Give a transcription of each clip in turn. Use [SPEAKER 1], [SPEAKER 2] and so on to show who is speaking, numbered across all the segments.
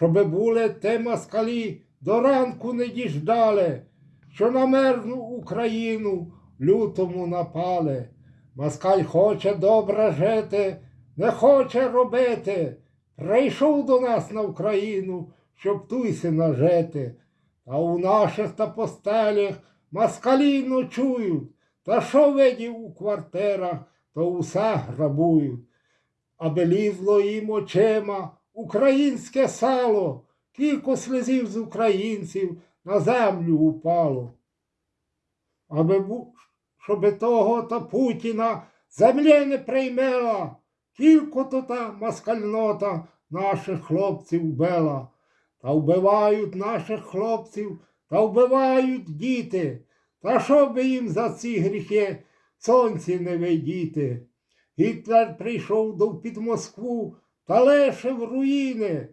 [SPEAKER 1] щоби були те москалі до ранку не діждали, що на мирну Україну лютому напали. Москаль хоче добре жити, не хоче робити. Прийшов до нас на Україну, щоб туйси нажити. Та у наших та постелях москалі ночують, та що видів у квартирах, то усе грабують. Аби лізло їм очима українське сало, кілько слезів з українців на землю упало. Аби щоби того та Путіна землі не приймела, кілько то та москальнота наших хлопців вбила. Та вбивають наших хлопців, та вбивають діти. Та що би їм за ці гріхи сонці не видіти? Гітлер прийшов до під Москву та лишив руїни.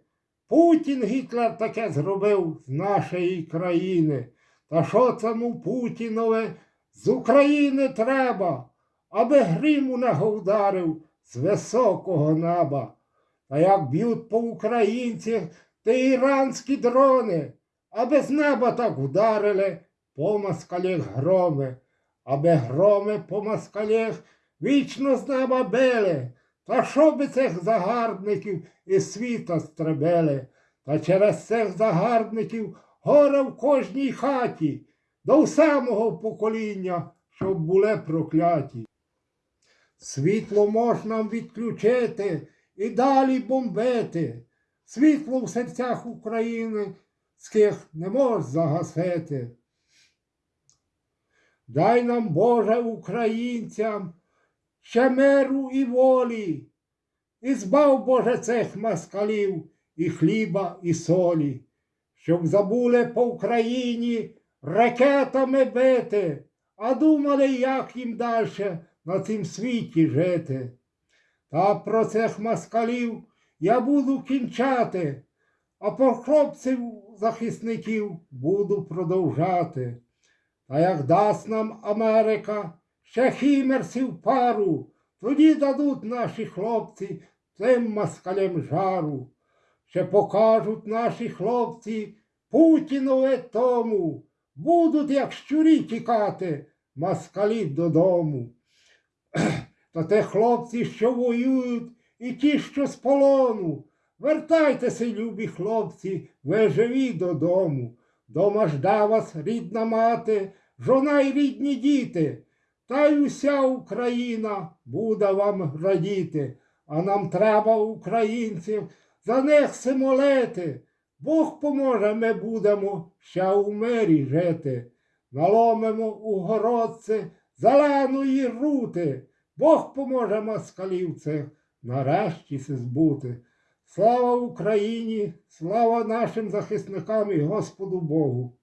[SPEAKER 1] Путін Гітлер таке зробив з нашої країни. Та що цьому Путінове з України треба, аби грім у нього вдарив з високого неба. Та як б'ють по українцях ти іранські дрони, аби з неба так вдарили по москалях громи, аби громи по москалях вічно з неба били, та що би цих загарбників із світа стребели, та через цих загарбників горе в кожній хаті, до самого покоління, щоб були прокляті. Світло можна відключити і далі бомбити. Світло в серцях України ских не мож загасити. Дай нам, Боже, українцям, ще миру і волі, і збав, Боже, цих москалів і хліба, і солі, щоб забули по Україні ракетами бити, а думали, як їм далі на цім світі жити. Та про цих москалів я буду кінчати, а про хлопців захисників буду продовжати. Та як дасть нам Америка ще хімерсів пару, тоді дадуть наші хлопці цим москалям жару. Ще покажуть наші хлопці Путінове тому, будуть, як щурі тікати, москалі додому. Та те хлопці, що воюють, і ті, що з полону. Вертайтеся, любі хлопці, ви живі додому. Дома жде вас рідна мати, жона й рідні діти. Та й уся Україна буде вам радіти. А нам треба, українців, за них се молити. Бог поможе, ми будемо ще у мирі жити. Наломимо у городці зеленої рути. Бог поможе москалів цих нарешті збути. Слава Україні, слава нашим захисникам і Господу Богу.